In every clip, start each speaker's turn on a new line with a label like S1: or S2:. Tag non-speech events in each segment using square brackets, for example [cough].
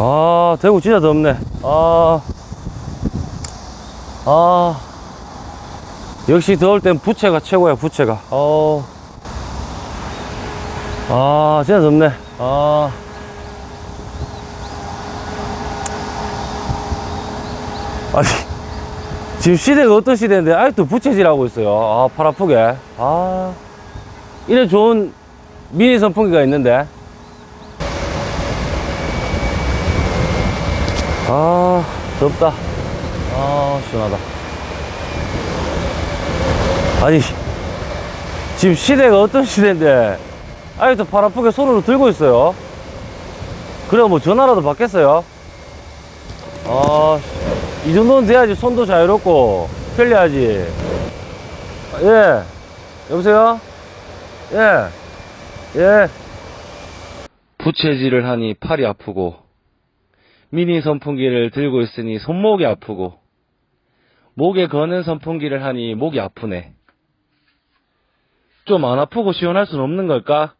S1: 아 대구 진짜 덥네. 아, 아. 역시 더울 땐 부채가 최고야 부채가. 어. 아 진짜 덥네. 아. 아니 지금 시대가 어떤 시대인데 아직도 부채질하고 있어요. 아팔 아프게. 아. 이래 좋은 미니 선풍기가 있는데 아 덥다. 아 시원하다. 아니 지금 시대가 어떤 시대인데? 아직도 팔 아프게 손으로 들고 있어요. 그래 뭐 전화라도 받겠어요? 아이 정도는 돼야지 손도 자유롭고 편리하지. 예 여보세요? 예 예. 부채질을 하니 팔이 아프고 미니 선풍기를 들고 있으니 손목이 아프고 목에 거는 선풍기를 하니 목이 아프네. 좀 안 아프고 시원할 순 없는 걸까?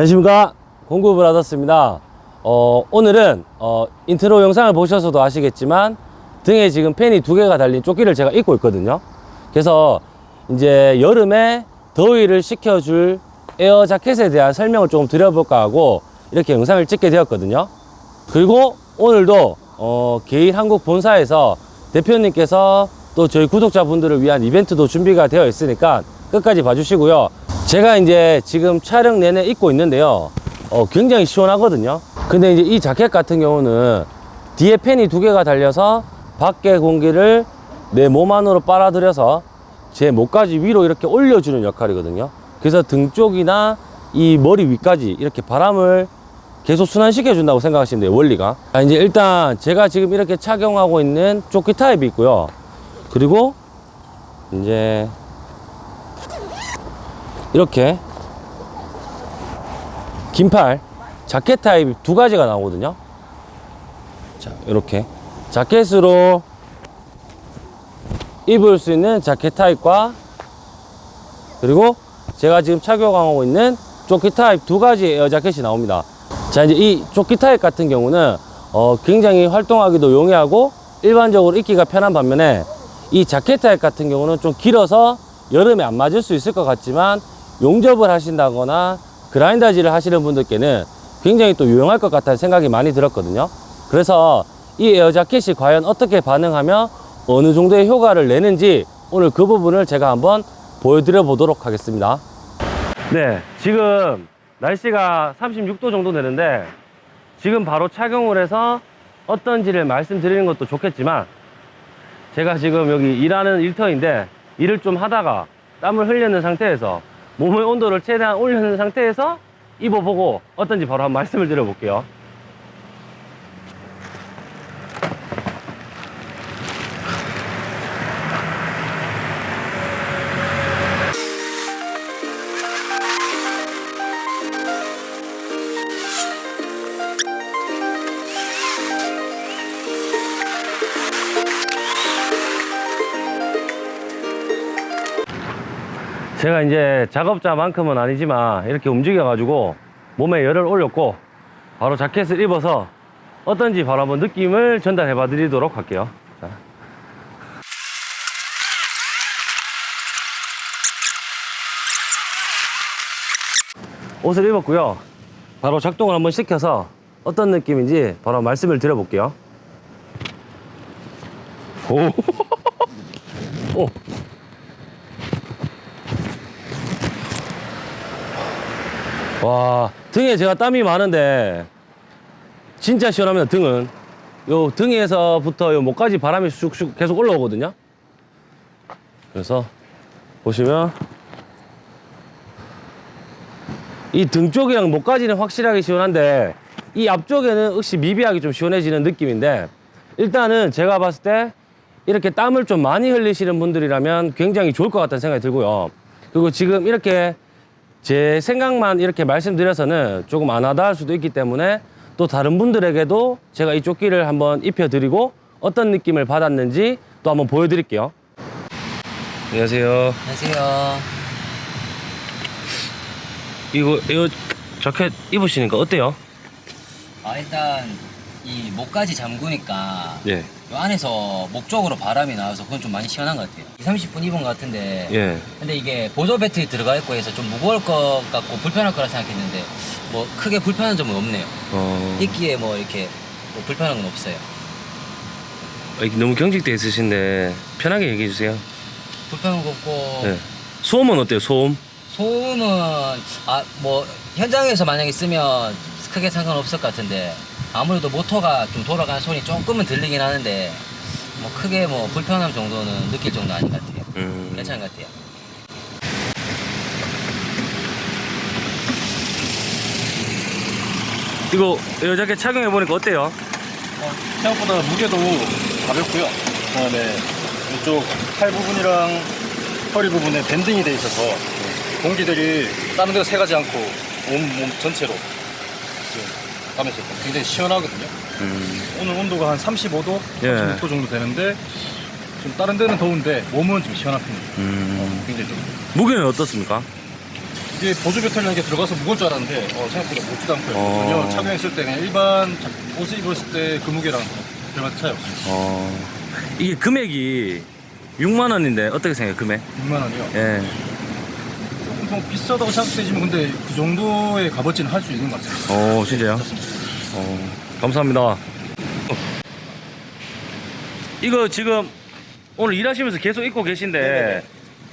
S1: 안녕하십니까? 받았습니다. 어, 오늘은 어, 인트로 영상을 보셔서도 아시겠지만 등에 지금 팬이 두 개가 달린 조끼를 제가 입고 있거든요. 그래서 이제 여름에 더위를 식혀줄 에어 자켓에 대한 설명을 조금 드려볼까 하고 이렇게 영상을 찍게 되었거든요. 그리고 오늘도 어, 개인 한국 본사에서 대표님께서 또 저희 구독자분들을 위한 이벤트도 준비가 되어 있으니까 끝까지 봐주시고요 제가 이제 지금 촬영 내내 입고 있는데요. 어, 굉장히 시원하거든요. 근데 이제 이 자켓 같은 경우는 뒤에 팬이 두 개가 달려서 밖의 공기를 내 몸 안으로 빨아들여서 제 목까지 위로 이렇게 올려주는 역할이거든요. 그래서 등 쪽이나 이 머리 위까지 이렇게 바람을 계속 순환시켜 준다고 생각하시면 돼요 원리가. 자, 이제 일단 제가 지금 이렇게 착용하고 있는 조끼 타입이 있고요. 그리고 이제 이렇게 긴팔 자켓 타입 두 가지가 나오거든요. 자 이렇게. 자켓으로 입을 수 있는 자켓 타입과 그리고 제가 지금 착용하고 있는 조끼 타입 두 가지 에어 자켓이 나옵니다. 자 이제 이 조끼 타입 같은 경우는 어, 굉장히 활동하기도 용이하고 일반적으로 입기가 편한 반면에 이 자켓 타입 같은 경우는 좀 길어서 여름에 안 맞을 수 있을 것 같지만 용접을 하신다거나 그라인더질을 하시는 분들께는 굉장히 또 유용할 것 같다는 생각이 많이 들었거든요. 그래서 이 에어 자켓이 과연 어떻게 반응하며 어느 정도의 효과를 내는지 오늘 그 부분을 제가 한번 보여드려 보도록 하겠습니다. 네 지금 날씨가 36도 정도 되는데 지금 바로 착용을 해서 어떤지를 말씀드리는 것도 좋겠지만 제가 지금 여기 일하는 일터인데 일을 좀 하다가 땀을 흘리는 상태에서 몸의 온도를 최대한 올리는 상태에서 입어보고 어떤지 바로 한번 말씀을 드려볼게요 제가 이제 작업자만큼은 아니지만 이렇게 움직여 가지고 몸에 열을 올렸고 바로 자켓을 입어서 어떤지 바로 한번 느낌을 전달해 봐 드리도록 할게요 자. 옷을 입었고요 바로 작동을 한번 시켜서 어떤 느낌인지 바로 말씀을 드려볼게요 오. [laughs] 오. 와 등에 제가 땀이 많은데 진짜 시원합니다 등은 요 등에서부터 요 목까지 바람이 슉슉 계속 올라오거든요 그래서 보시면 이 등 쪽이랑 목까지는 확실하게 시원한데 이 앞쪽에는 역시 미비하게 좀 시원해지는 느낌인데 일단은 제가 봤을 때 이렇게 땀을 좀 많이 흘리시는 분들이라면 굉장히 좋을 것 같다는 생각이 들고요. 그리고 지금 이렇게 제 생각만 이렇게 말씀드려서는 조금 안 하다 할 수도 있기 때문에 또 다른 분들에게도 제가 이 조끼를 한번 입혀드리고 어떤 느낌을 받았는지 또 한번 보여드릴게요. 안녕하세요.
S2: 안녕하세요.
S1: 이거 이 자켓 입으시니까 어때요?
S2: 아 일단 이 목까지 잠그니까
S1: 예.
S2: 요 안에서 목 쪽으로 바람이 나와서 그건 좀 많이 시원한 것 같아요. 2, 30분 입은 것 같은데
S1: 예.
S2: 근데 이게 보조 배터리 들어가 있고 해서 좀 무거울 것 같고 불편할 거라 생각했는데 뭐 크게 불편한 점은 없네요.
S1: 어.
S2: 입기에 뭐 이렇게 뭐 불편한 건 없어요.
S1: 이렇게 너무 경직돼 있으신데 편하게 얘기해 주세요.
S2: 불편한 거 없고
S1: 예. 소음은 어때요? 소음?
S2: 소음은 아 뭐 현장에서 만약에 있으면 크게 상관없을 것 같은데 아무래도 모터가 좀 돌아가는 소리 조금은 들리긴 하는데 뭐 크게 뭐 불편함 정도는 느낄 정도 아닌 것 같아요.
S1: 음.
S2: 괜찮은 것 같아요.
S1: 이거 이 자켓 착용해 보니까 어때요?
S3: 어, 생각보다 무게도 가볍고요. 그 다음에 이쪽 팔 부분이랑 허리 부분에 밴딩이 돼 있어서 공기들이 다른 데로 새가지 않고 온 몸 전체로 가면서 굉장히 시원하거든요.
S1: 음.
S3: 오늘 온도가 한 35도,
S1: 예.
S3: 36도 정도 되는데 좀 다른 데는 더운데 몸은 좀 시원한 편이에요.
S1: 음.
S3: 어, 굉장히 좀
S1: 무게는 어떻습니까?
S3: 이게 보조 배터리라는 게 들어가서 무거울 줄 알았는데 어, 생각보다 무겁지도 않고요.
S1: 어.
S3: 전혀 착용했을 때 그냥 일반 자- 옷을 입었을 때 그 무게랑 별반 차이 없습니다.
S1: 어. 이게 금액이 6만 원인데 어떻게 생각해요? 금액?
S3: 6만 원이요.
S1: 예.
S3: 조금 뭐 비싸다고 생각되지만 근데 그 정도의 값어치는 할 수 있는 것 같아요.
S1: 어, 진짜요? 어. 감사합니다. 이거 지금 오늘 일하시면서 계속 입고 계신데
S4: 네네네.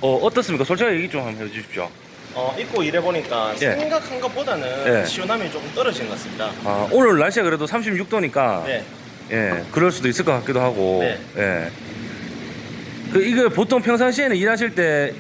S1: 어, 어떻습니까? 솔직하게 얘기 좀 한번 해 주십시오.
S4: 어, 입고 일해보니까
S1: 예.
S4: 생각한 것보다는
S1: 예.
S4: 시원함이 조금 떨어진 것 같습니다.
S1: 아, 오늘 날씨가 그래도 36도니까
S4: 네.
S1: 예, 그럴 수도 있을 것 같기도 하고.
S4: 네.
S1: 예. 그 이거 보통 평상시에는 일하실 때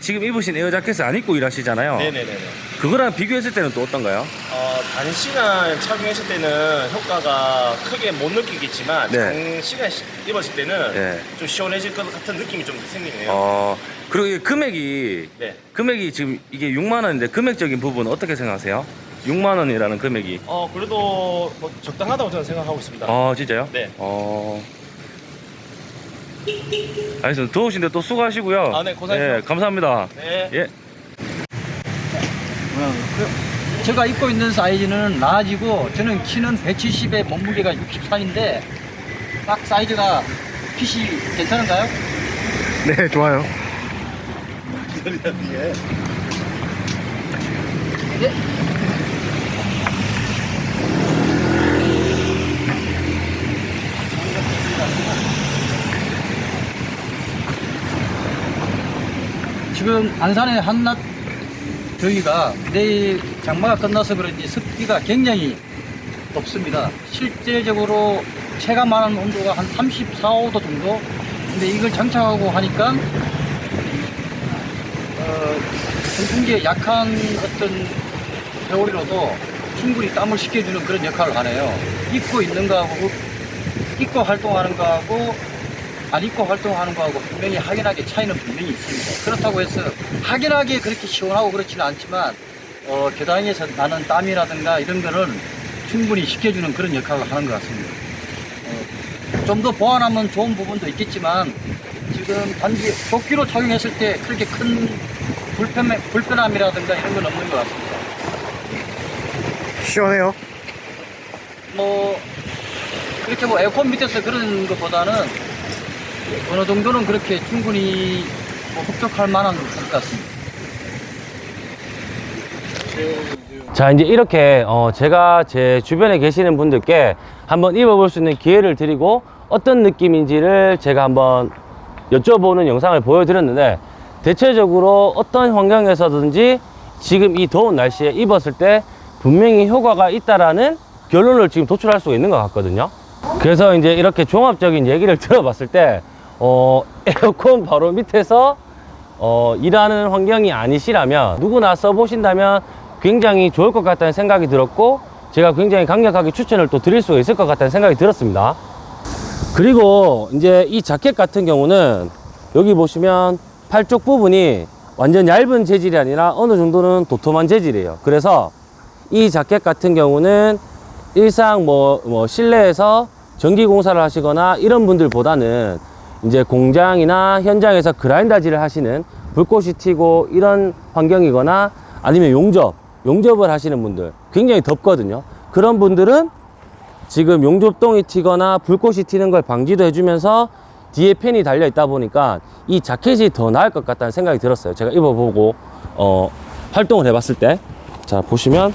S1: 지금 입으신 에어 자켓을 안 입고 일하시잖아요.
S4: 네네네네.
S1: 그거랑 비교했을 때는 또 어떤가요?
S4: 어, 단시간 착용했을 때는 효과가 크게 못 느끼겠지만
S1: 네.
S4: 장시간 시- 입었을 때는
S1: 네.
S4: 좀 시원해질 것 같은 느낌이 좀 생기네요.
S1: 어, 그리고 이 금액이
S4: 네.
S1: 금액이 지금 이게 6만 원인데 금액적인 부분 어떻게 생각하세요? 6만 원이라는 금액이.
S4: 어, 그래도 뭐 적당하다고 저는 생각하고 있습니다.
S1: 아, 진짜요?
S4: 네.
S1: 어. 알겠습니다. 더우신데 또 수고하시고요.
S4: 아, 네, 고생하십시오.
S1: 예, 감사합니다.
S4: 네.
S1: 예.
S5: 제가 입고 있는 사이즈는 라지고 저는 키는 170에 몸무게가 64인데 딱 사이즈가 핏이 괜찮은가요?
S3: 네, 좋아요.
S5: 네. 지금 안산의 한낮 저희가 내일 장마가 끝나서 그런지 습기가 굉장히 높습니다. 실제적으로 체감하는 온도가 한 34, 5도 정도. 근데 이걸 장착하고 하니까 어, 선풍기에 약한 어떤 겨울이라도 충분히 땀을 식혀주는 그런 역할을 하네요. 입고 있는 거하고 입고 활동하는 거하고 안 입고 활동하는 거하고 분명히 확연하게 차이는 분명히 있습니다. 그렇다고 해서 확연하게 그렇게 시원하고 그렇지는 않지만 어, 계단에서 나는 땀이라든가 이런 거는 충분히 식혀주는 그런 역할을 하는 것 같습니다. 어, 좀더 보완하면 좋은 부분도 있겠지만 지금 단지 조끼로 착용했을 때 그렇게 큰 불편, 불편함이라든가 이런 건 없는 것 같습니다.
S3: 시원해요.
S5: 뭐 그렇게 뭐 에어컨 밑에서 그런 것보다는 어느 정도는 그렇게 충분히 뭐 흡족할 만한 것 같습니다.
S1: 자, 이제 이렇게 어, 제가 제 주변에 계시는 분들께 한번 입어볼 수 있는 기회를 드리고 어떤 느낌인지를 제가 한번 여쭤보는 영상을 보여드렸는데 대체적으로 어떤 환경에서든지 지금 이 더운 날씨에 입었을 때 분명히 효과가 있다라는 결론을 지금 도출할 수가 있는 것 같거든요. 그래서 이제 이렇게 종합적인 얘기를 [laughs] 들어봤을 때 어, 에어컨 바로 밑에서 어, 일하는 환경이 아니시라면 누구나 써보신다면 굉장히 좋을 것 같다는 생각이 들었고 제가 굉장히 강력하게 추천을 또 드릴 수가 있을 것 같다는 생각이 들었습니다. 그리고 이제 이 자켓 같은 경우는 여기 보시면 팔쪽 부분이 완전 얇은 재질이 아니라 어느 정도는 도톰한 재질이에요. 그래서 이 자켓 같은 경우는 일상 뭐, 뭐 실내에서 전기 공사를 하시거나 이런 분들보다는 이제 공장이나 현장에서 그라인더질을 하시는 불꽃이 튀고 이런 환경이거나 아니면 용접, 용접을 하시는 분들 굉장히 덥거든요. 그런 분들은 지금 용접동이 튀거나 불꽃이 튀는 걸 방지도 해주면서 뒤에 팬이 달려 있다 보니까 이 자켓이 더 나을 것 같다는 생각이 들었어요. 제가 입어보고 어, 활동을 해봤을 때. 자, 보시면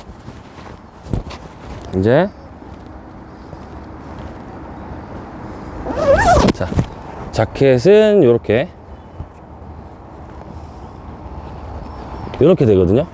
S1: 이제 자켓은 이렇게 이렇게 되거든요.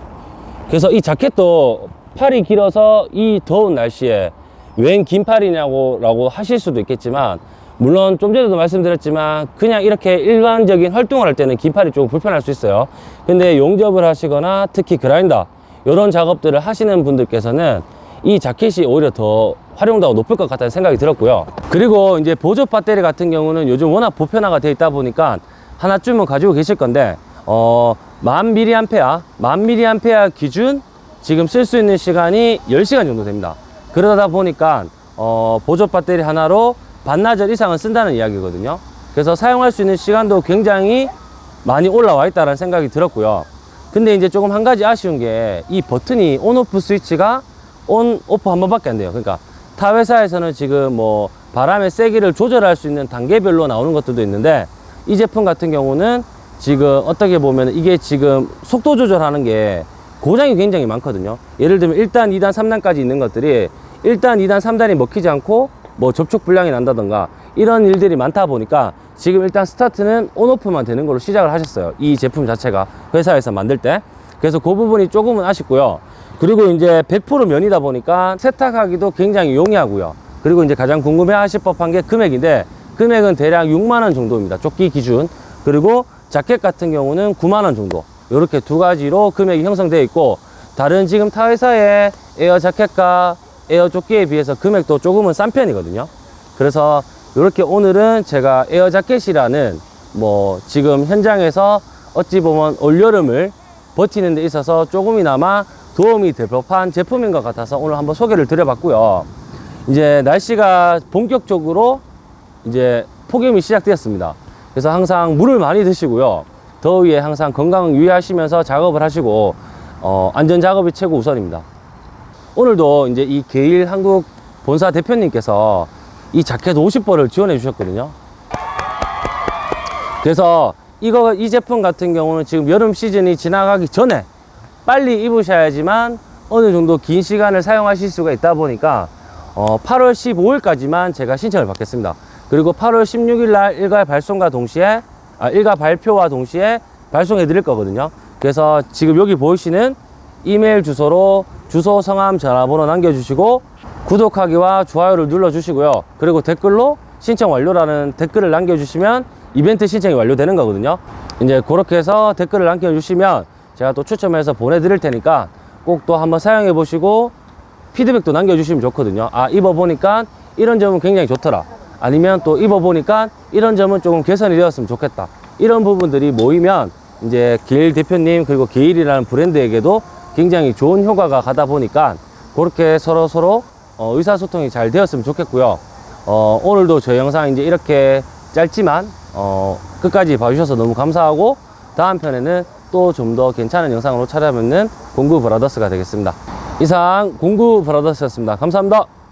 S1: 그래서 이 자켓도 팔이 길어서 이 더운 날씨에 웬 긴 팔이냐고 라고 하실 수도 있겠지만 물론 좀 전에도 말씀드렸지만 그냥 이렇게 일반적인 활동을 할 때는 긴 팔이 조금 불편할 수 있어요 근데 용접을 하시거나 특히 그라인더 이런 작업들을 하시는 분들께서는 이 자켓이 오히려 더 활용도가 높을 것 같다는 생각이 들었고요. 그리고 이제 보조 배터리 같은 경우는 요즘 워낙 보편화가 되어 있다 보니까 하나쯤은 가지고 계실 건데 어, 만 미리암페어 만 미리암페어 기준 지금 쓸 수 있는 시간이 10시간 정도 됩니다. 그러다 보니까 어, 보조 배터리 하나로 반나절 이상은 쓴다는 이야기거든요. 그래서 사용할 수 있는 시간도 굉장히 많이 올라와 있다는 생각이 들었고요. 근데 이제 조금 한 가지 아쉬운 게 이 버튼이 온오프 스위치가 온 오프 한 번밖에 안 돼요. 그러니까 타 회사에서는 지금 뭐 바람의 세기를 조절할 수 있는 단계별로 나오는 것들도 있는데 이 제품 같은 경우는 지금 어떻게 보면 이게 지금 속도 조절하는 게 고장이 굉장히 많거든요. 예를 들면 1단, 2단, 3단까지 있는 것들이 1단, 2단, 3단이 먹히지 않고 뭐 접촉 불량이 난다던가 이런 일들이 많다 보니까 지금 일단 스타트는 온오프만 되는 걸로 시작을 하셨어요. 이 제품 자체가 회사에서 만들 때. 그래서 그 부분이 조금은 아쉽고요 그리고 이제 100% 면이다 보니까 세탁하기도 굉장히 용이하고요. 그리고 이제 가장 궁금해 하실 법한 게 금액인데 금액은 대략 6만원 정도입니다. 조끼 기준. 그리고 자켓 같은 경우는 9만원 정도. 이렇게 두 가지로 금액이 형성되어 있고 다른 지금 타 회사의 에어 자켓과 에어 조끼에 비해서 금액도 조금은 싼 편이거든요. 그래서 이렇게 오늘은 제가 에어 자켓이라는 뭐 지금 현장에서 어찌 보면 올여름을 버티는 데 있어서 조금이나마 도움이 될 법한 제품인 것 같아서 오늘 한번 소개를 드려봤고요. 이제 날씨가 본격적으로 이제 폭염이 시작되었습니다. 그래서 항상 물을 많이 드시고요. 더위에 항상 건강 유의하시면서 작업을 하시고 어, 안전 작업이 최고 우선입니다. 오늘도 이제 이 게일 한국 본사 대표님께서 이 자켓 50벌을 지원해 주셨거든요. 그래서 이거 이 제품 같은 경우는 지금 여름 시즌이 지나가기 전에 빨리 입으셔야지만 어느 정도 긴 시간을 사용하실 수가 있다 보니까 어, 8월 15일까지만 제가 신청을 받겠습니다. 그리고 8월 16일 날 일괄 발송과 동시에 아, 일괄 발표와 동시에 발송해 드릴 거거든요. 그래서 지금 여기 보이시는 이메일 주소로 주소, 성함, 전화번호 남겨주시고 구독하기와 좋아요를 눌러주시고요. 그리고 댓글로 신청 완료라는 댓글을 남겨주시면 이벤트 신청이 완료되는 거거든요. 이제 그렇게 해서 댓글을 남겨주시면 제가 또 추첨해서 보내드릴 테니까 꼭 또 한번 사용해 보시고 피드백도 남겨주시면 좋거든요. 아, 입어보니까 이런 점은 굉장히 좋더라. 아니면 또 입어보니까 이런 점은 조금 개선이 되었으면 좋겠다. 이런 부분들이 모이면 이제 게일 대표님 그리고 게일이라는 브랜드에게도 굉장히 좋은 효과가 가다 보니까 그렇게 서로 서로 어, 의사소통이 잘 되었으면 좋겠고요. 어, 오늘도 저 영상 이제 이렇게 짧지만 어, 끝까지 봐주셔서 너무 감사하고 다음 편에는 또 좀 더 괜찮은 영상으로 찾아뵙는 공구 브라더스가 되겠습니다. 이상 공구 브라더스였습니다. 감사합니다.